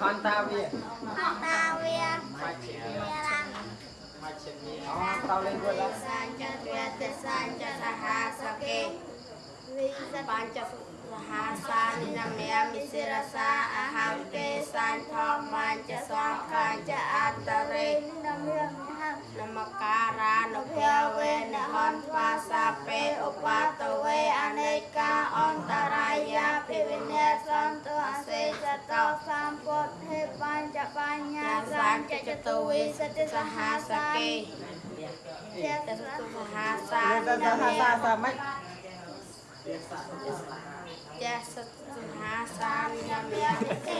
ហនតាវាតាវាមកជាវារាំមកជាអូតោលេងគាត់ឡាសាញ្ចរៈទសាញ្ចសហាសកេវិសបញ្ចសហាសានិនមយមិសិរសាអហង្កេសាញ្ឆមញ្ចសង្ខាញ្ចអតរេនំរៀងហានមការៈនុភវេនហន្វាសាពេឧបតវេអនេកាអន្តរា យាភិវិនេសន្តអសេចតោសម្ពុទ្ធេបញ្ចបញ្ញាញាសាញ្ចចតុវិសតិសហាសកេជាតសតុសហាសាលេនិងនសាមសាយសាសាមិនចាសសុហាសានិនម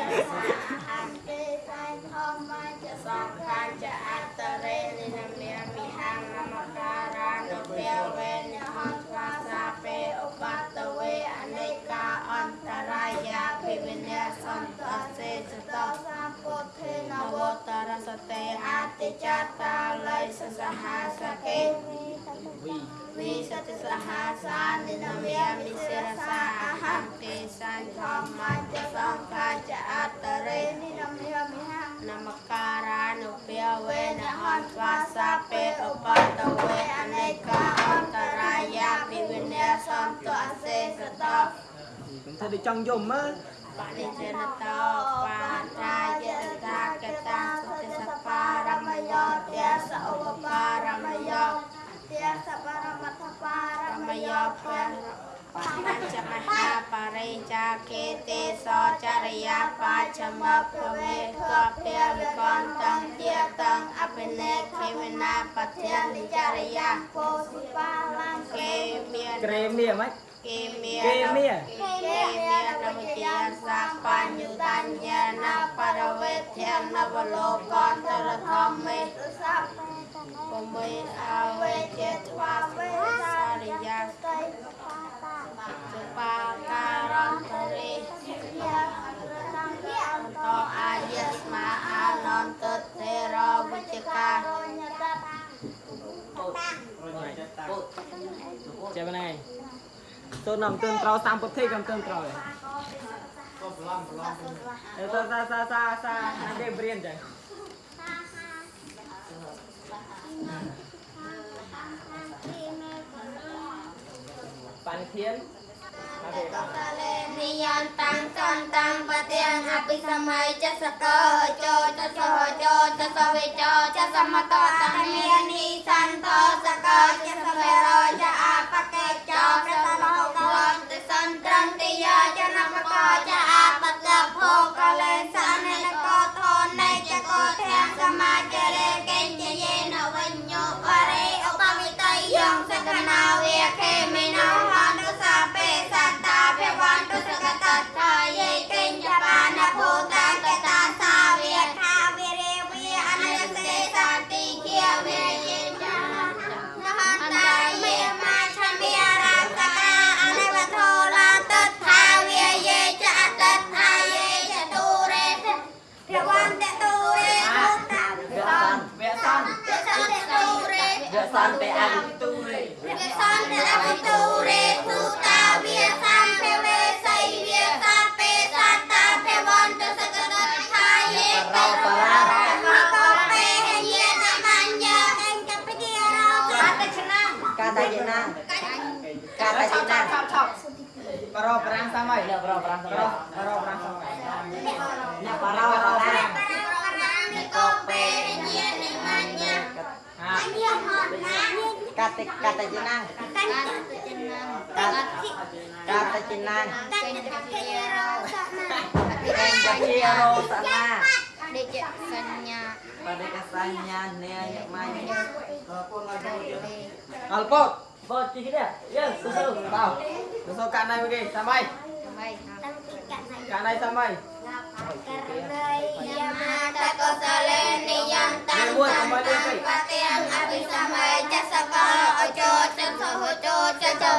ចតោសម្ពុទ្ធេននវវតរសតេអតិចតាល័យសសហាសកេវិសតិសហាសានិនមយមិសិរសាអហង្កេសាញ្ឆមញ្ចសង្ខាចអតរេនេះនំរៀងមិហានមការៈនុភវេនហន្វាសាពេឧបតវេអនេកាអន្តរាយាភិវិនេសន្តអសេសតោខ្ញុំធ្វើដូចចង់យំមើលបនិជនតោបាតា រិចាកេទេសចរិយាបាចមភវេកព្យវិកន្តੰជាតੰអភិនេខេវនាបទ្យានិចរិយាពោធិបាឡាំគេមានក្រេមៀមិនគេមានគេមានគេមាននមជាសាបញ្ញុតញ្ញណាបរវេធនវលោកន្តរធម្មេស័ព្ទពមិអវេចេត្វាវេ ទៅនំទឿនត្រូវតាមពុទ្ធិកំទឿនត្រូវអេទៅសាសាសាសាណាគេព្រៀនចឹងបានធានណាគេតតលេនិយន្តាំងសន្តាំងបទាំងអភិសម័យចសកោចោចសហចោចសវេចោចសមតតមេនីសន្សានតែអនុទូរេវាសន្តអវិទូរេភូតាវាសាមភវេសៃវាសាពេសតាភវន្តសកតថាយេបរោបរាមកពេហយេនមញ្ញអញ្ចពិជារោកតឆ្នាំកាតាយណាកាតាយណាឆប់ឆប់បរោប្រាំងសាមៃបរោប្រាំងសាមៃបរោប្រាំងសាមៃអ្នកបរោបរោប្រាំងនិក ពេហយេនមញ្ញហាយាហតណាកាតិកាតាយណាកញ្ចតឆ្នាំកាកាតាយណាកញ្ចតភិរោសនា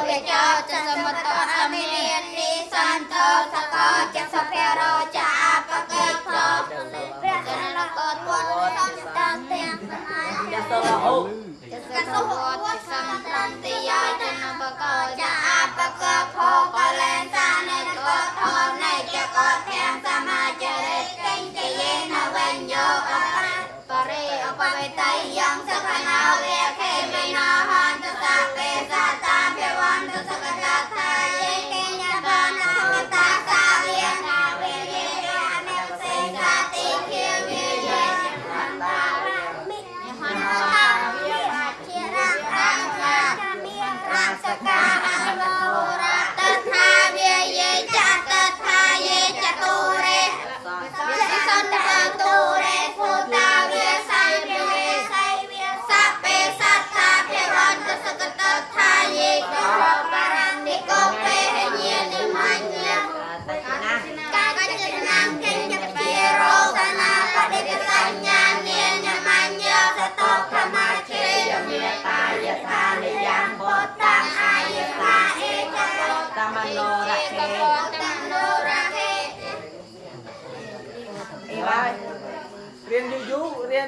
វិចោចសមតអមិនិនិសន្តោសកោចសភរោចអបកេតោព្រះចនកោទវត្តសន្តតាំទាំងសមាយយ៉ាទៅអូកសុវត្តសន្តន្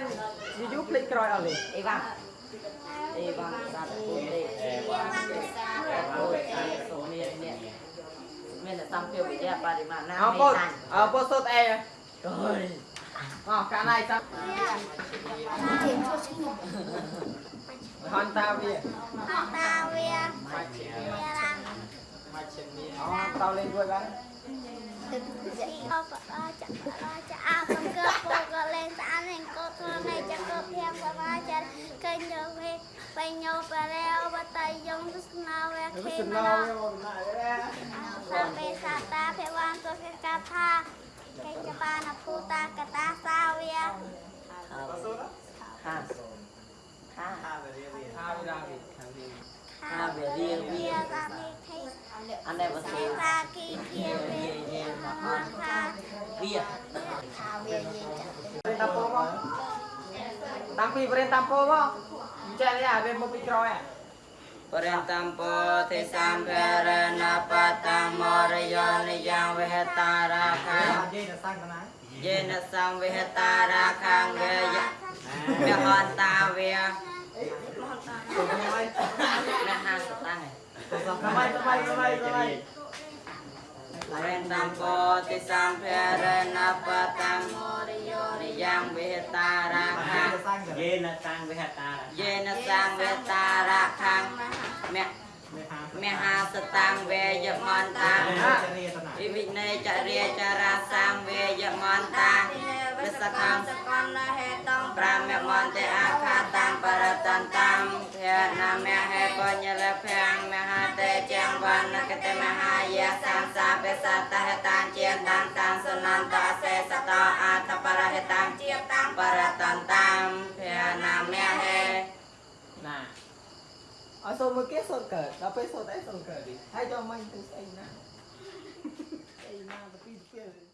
រៀនយូរៗភ្លេចក្រោយអត់ទេអេវ៉ាអេវ៉ាសាទគុណទេអេវ៉ាសាទគុណទេសូមមានអ្នកមានតែសំភារវិទ្យាបរិមាណណាអើបងអើបងសុតអេអើយអោះកាលណាចាំហនតាវាហនតាវាមកជាមកជានេះអោះតោលេងមួយបាន ទឹកអបអចាចាអបកកពកលេងតាលេងកោធនៃចកភៀមបរាចាកេញយវេបេញោបរេវតៃយងទស្សនាវេខេមណោសាបេសាតាភវានសុខកាថាកេញចបានភូតាកតាសាវាហាហាហាវារាវាហាវារាវាហាវារាវាវាសាមីខេអានេះបើសិន វាថាវាយាយចាក់តាមពោមកតាំងពីបរិញ្ញតាមពោមកចេះទេអាវាមកពីក្រោយអាបរិន្តំពោទេសម្ភារណបតមរយោនិយ៉ាងវិហតារាខាងយាយនៅសាំងកណាយេនសំវិហតារាខាងវេយៈវិហន្តាវាទៅមកមហាសតាំង សម័យសម័យសម័យសម័យបរិន្តំពោទេសម្ភារណបតមរយោនិយ៉ាងវិហតារាខាងសាំងកយេនតាំងវិហតាយេនសំវិហតារាខាងមមេហាមហាសតាំងវេយមន្តាចរិយាតនាវិវិនេចរិយចរាសាងវេយមន្តា វិសខំសកលហេតងប្រាមមន្តេអាខាតាំបរតន្តំភេណាមហេបញ្ញលភ័ងមហាតេជាងវណ្ណកតមហាយាសាមសាបេសតហេតានជាតានតានសុនន្តអសេសតអតបរហេតាំជាតាំបរតន្តំភេណាមហេណាអត់សូមមើលគេសូនកើតដល់ពេលសូនអីសូនកើតទីហើយចូលមិញទៅស្អីណាស្អីណាទៅពីទៅ